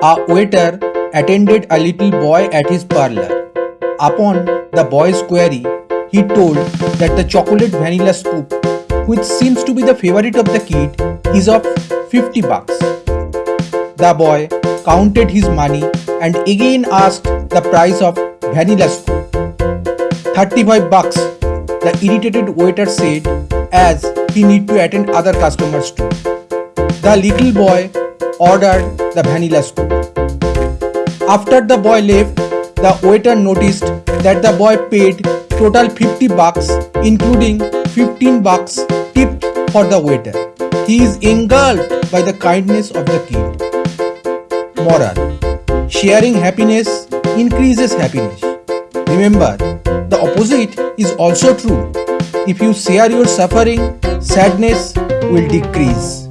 A waiter attended a little boy at his parlor. Upon the boy's query, he told that the chocolate vanilla scoop, which seems to be the favorite of the kid, is of 50 bucks. The boy counted his money and again asked the price of vanilla scoop. 35 bucks, the irritated waiter said as he need to attend other customers too. The little boy ordered the vanilla scoop. After the boy left, the waiter noticed that the boy paid total 50 bucks including 15 bucks tipped for the waiter. He is engulfed by the kindness of the kid. Moral Sharing happiness increases happiness. Remember, the opposite is also true. If you share your suffering, sadness will decrease.